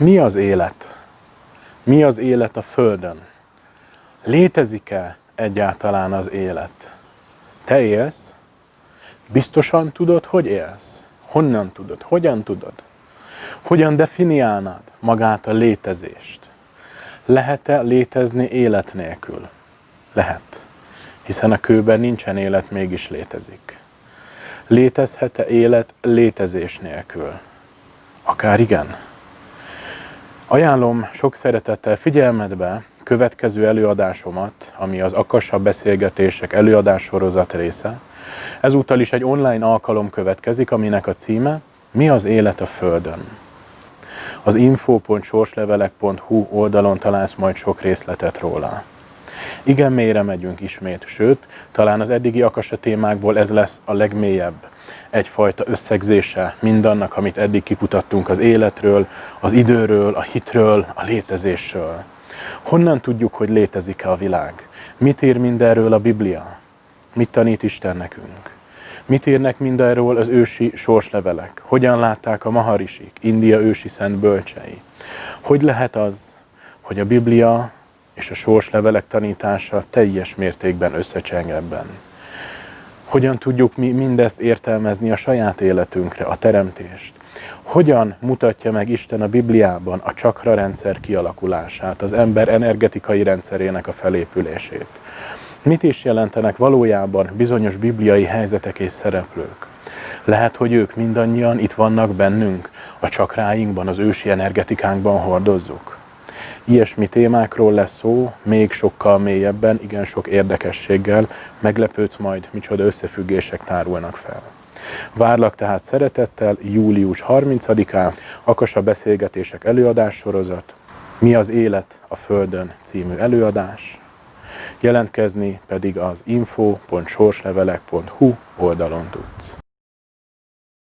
Mi az élet? Mi az élet a Földön? Létezik-e egyáltalán az élet? Te élsz? Biztosan tudod, hogy élsz? Honnan tudod? Hogyan tudod? Hogyan definiálnád magát a létezést? Lehet-e létezni élet nélkül? Lehet. Hiszen a kőben nincsen élet, mégis létezik. Létezhet-e élet létezés nélkül? Akár igen. Ajánlom sok szeretettel figyelmetbe következő előadásomat, ami az Akassa Beszélgetések előadássorozat része. Ezúttal is egy online alkalom következik, aminek a címe Mi az élet a Földön? Az info.sorslevelek.hu oldalon találsz majd sok részletet róla. Igen mélyre megyünk ismét, sőt, talán az eddigi akasa témákból ez lesz a legmélyebb egyfajta összegzése mindannak, amit eddig kiputattunk az életről, az időről, a hitről, a létezésről. Honnan tudjuk, hogy létezik-e a világ? Mit ír mindenről a Biblia? Mit tanít Isten nekünk? Mit írnek mindenről az ősi sorslevelek? Hogyan látták a maharisik, India ősi szent bölcsei? Hogy lehet az, hogy a Biblia és a sorslevelek tanítása teljes mértékben összecseng ebben? Hogyan tudjuk mi mindezt értelmezni a saját életünkre, a teremtést? Hogyan mutatja meg Isten a Bibliában a csakra rendszer kialakulását, az ember energetikai rendszerének a felépülését? Mit is jelentenek valójában bizonyos bibliai helyzetek és szereplők? Lehet, hogy ők mindannyian itt vannak bennünk, a csakráinkban, az ősi energetikánkban hordozzuk. Ilyesmi témákról lesz szó, még sokkal mélyebben, igen sok érdekességgel, meglepődsz majd, micsoda összefüggések tárulnak fel. Várlak tehát szeretettel július 30-án Akasa Beszélgetések előadássorozat, Mi az élet a Földön című előadás, jelentkezni pedig az info.sorslevelek.hu oldalon tudsz.